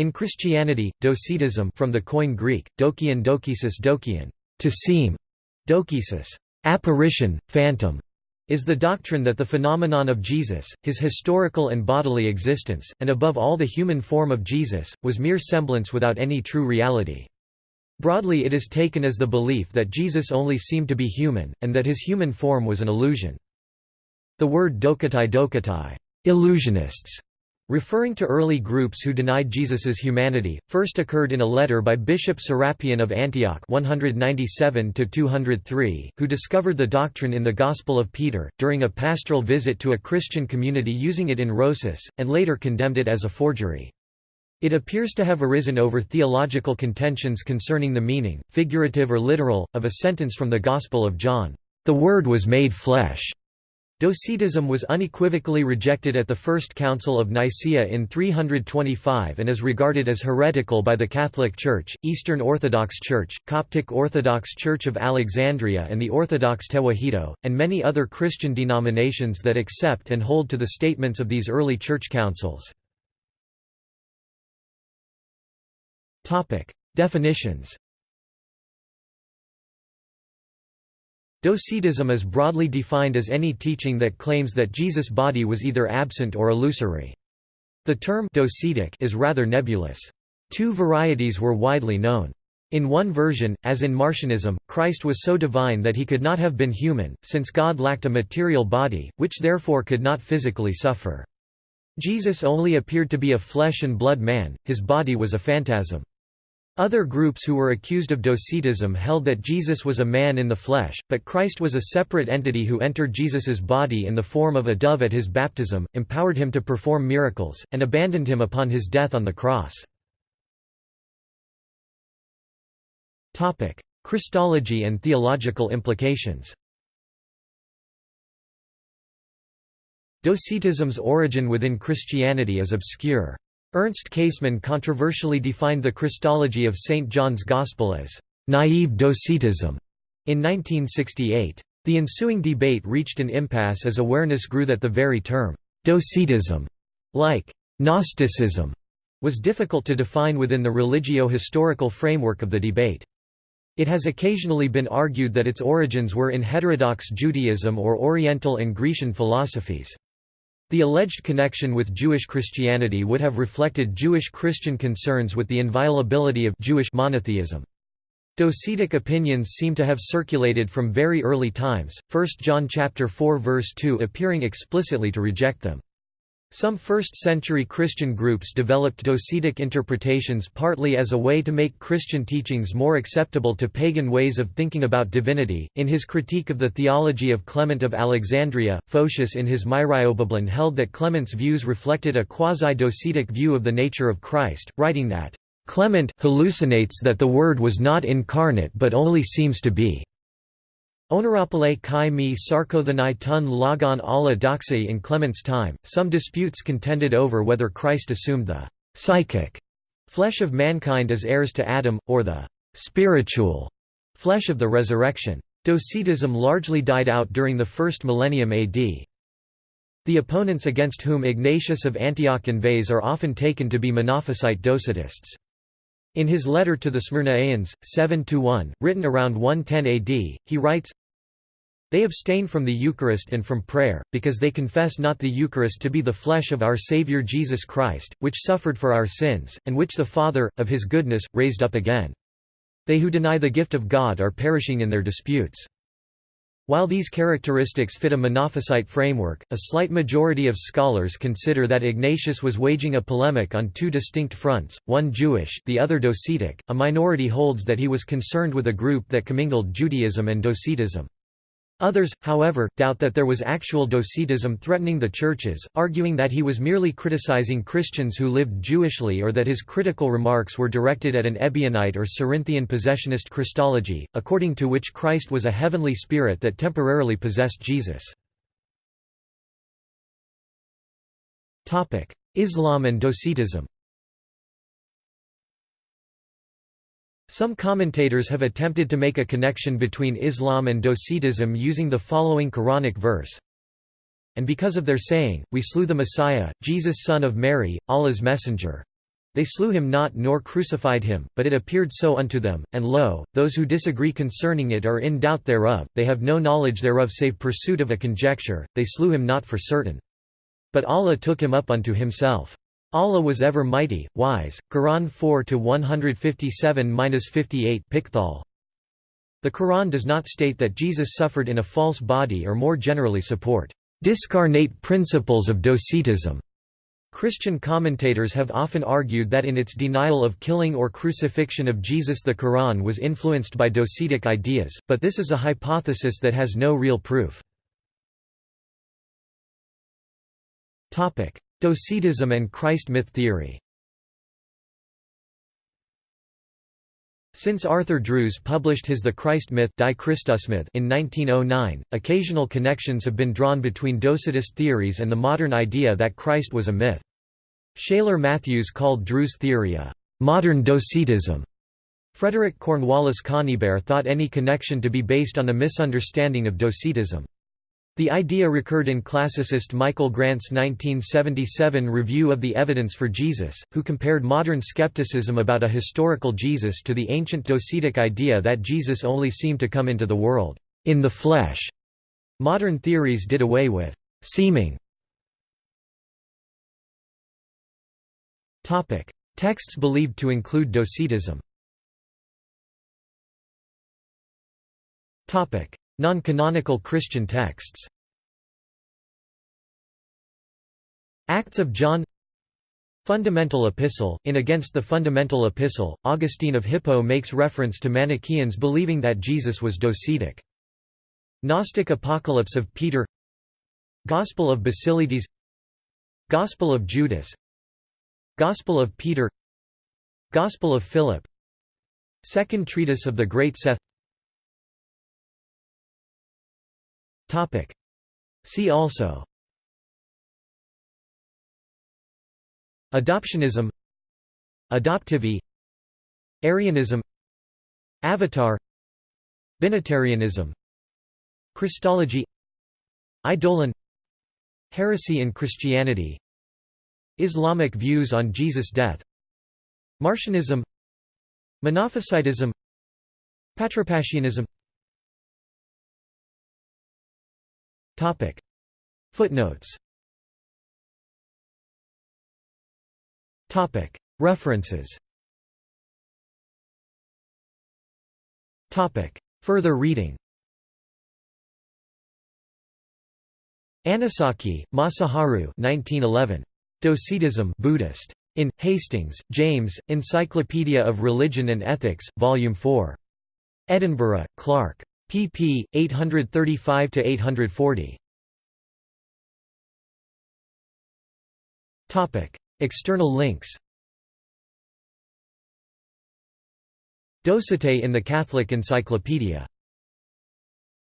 In Christianity, docetism from the Koine Greek, dokion dokisis dokion, to seem, dokisis, apparition, phantom, is the doctrine that the phenomenon of Jesus, his historical and bodily existence, and above all the human form of Jesus, was mere semblance without any true reality. Broadly it is taken as the belief that Jesus only seemed to be human, and that his human form was an illusion. The word dokatai dokatai illusionists", referring to early groups who denied Jesus's humanity, first occurred in a letter by Bishop Serapion of Antioch 197 who discovered the doctrine in the Gospel of Peter, during a pastoral visit to a Christian community using it in Rhossus, and later condemned it as a forgery. It appears to have arisen over theological contentions concerning the meaning, figurative or literal, of a sentence from the Gospel of John, "...the Word was made flesh." Docetism was unequivocally rejected at the First Council of Nicaea in 325 and is regarded as heretical by the Catholic Church, Eastern Orthodox Church, Coptic Orthodox Church of Alexandria and the Orthodox Tewahedo, and many other Christian denominations that accept and hold to the statements of these early church councils. Definitions Docetism is broadly defined as any teaching that claims that Jesus' body was either absent or illusory. The term docetic is rather nebulous. Two varieties were widely known. In one version, as in Marcionism, Christ was so divine that he could not have been human, since God lacked a material body, which therefore could not physically suffer. Jesus only appeared to be a flesh and blood man, his body was a phantasm. Other groups who were accused of docetism held that Jesus was a man in the flesh, but Christ was a separate entity who entered Jesus's body in the form of a dove at his baptism, empowered him to perform miracles, and abandoned him upon his death on the cross. Christology and theological implications Docetism's origin within Christianity is obscure. Ernst Käsemann controversially defined the Christology of St. John's Gospel as «naive docetism» in 1968. The ensuing debate reached an impasse as awareness grew that the very term «docetism», like «Gnosticism», was difficult to define within the religio-historical framework of the debate. It has occasionally been argued that its origins were in heterodox Judaism or Oriental and Grecian philosophies. The alleged connection with Jewish Christianity would have reflected Jewish Christian concerns with the inviolability of Jewish monotheism. Docetic opinions seem to have circulated from very early times, 1 John 4 verse 2 appearing explicitly to reject them. Some first-century Christian groups developed docetic interpretations partly as a way to make Christian teachings more acceptable to pagan ways of thinking about divinity. In his critique of the theology of Clement of Alexandria, Photius in his Myriobiblon held that Clement's views reflected a quasi-docetic view of the nature of Christ, writing that, "...Clement hallucinates that the Word was not incarnate but only seems to be." Oneropole kai mi sarkothanai tun lagon ala doxai in Clement's time, some disputes contended over whether Christ assumed the psychic flesh of mankind as heirs to Adam, or the spiritual flesh of the resurrection. Docetism largely died out during the first millennium AD. The opponents against whom Ignatius of Antioch inveighs are often taken to be Monophysite docetists. In his letter to the Smyrnaeans, 7–1, written around 110 AD, he writes, they abstain from the Eucharist and from prayer, because they confess not the Eucharist to be the flesh of our Saviour Jesus Christ, which suffered for our sins, and which the Father, of his goodness, raised up again. They who deny the gift of God are perishing in their disputes. While these characteristics fit a Monophysite framework, a slight majority of scholars consider that Ignatius was waging a polemic on two distinct fronts, one Jewish the other Docetic, a minority holds that he was concerned with a group that commingled Judaism and Docetism. Others, however, doubt that there was actual docetism threatening the churches, arguing that he was merely criticizing Christians who lived Jewishly or that his critical remarks were directed at an Ebionite or Cerinthian possessionist Christology, according to which Christ was a heavenly spirit that temporarily possessed Jesus. Islam and docetism Some commentators have attempted to make a connection between Islam and Docetism using the following Quranic verse. And because of their saying, we slew the Messiah, Jesus son of Mary, Allah's messenger. They slew him not nor crucified him, but it appeared so unto them, and lo, those who disagree concerning it are in doubt thereof, they have no knowledge thereof save pursuit of a conjecture, they slew him not for certain. But Allah took him up unto himself. Allah was ever mighty, wise. Quran 4 157-58 Pickthall. The Quran does not state that Jesus suffered in a false body or more generally support discarnate principles of docetism. Christian commentators have often argued that in its denial of killing or crucifixion of Jesus the Quran was influenced by docetic ideas, but this is a hypothesis that has no real proof. Docetism and Christ myth theory Since Arthur Drews published his The Christ Myth in 1909, occasional connections have been drawn between Docetist theories and the modern idea that Christ was a myth. Shailer Mathews called Drews' theory a «modern Docetism». Frederick Cornwallis Conybeare thought any connection to be based on a misunderstanding of Docetism. The idea recurred in classicist Michael Grant's 1977 review of the evidence for Jesus, who compared modern skepticism about a historical Jesus to the ancient docetic idea that Jesus only seemed to come into the world, in the flesh. Modern theories did away with seeming. Texts believed to include docetism Non-canonical Christian texts. Acts of John. Fundamental Epistle In Against the Fundamental Epistle, Augustine of Hippo makes reference to Manichaeans believing that Jesus was docetic. Gnostic Apocalypse of Peter. Gospel of Basilides. Gospel of Judas. Gospel of Peter. Gospel of Philip. Second Treatise of the Great Seth Topic. See also. Adoptionism. Adoptivy Arianism. Avatar. Binitarianism. Christology. Eidolon Heresy in Christianity. Islamic views on Jesus' death. Marcionism. Monophysitism. Patripassianism Footnotes. References. Further reading. Anesaki, Masaharu 1911. Docetism Buddhist. In, Hastings, James, Encyclopedia of Religion and Ethics, Volume 4. Edinburgh, Clarke pp. 835 to 840. Topic: External links Docetae in the Catholic Encyclopedia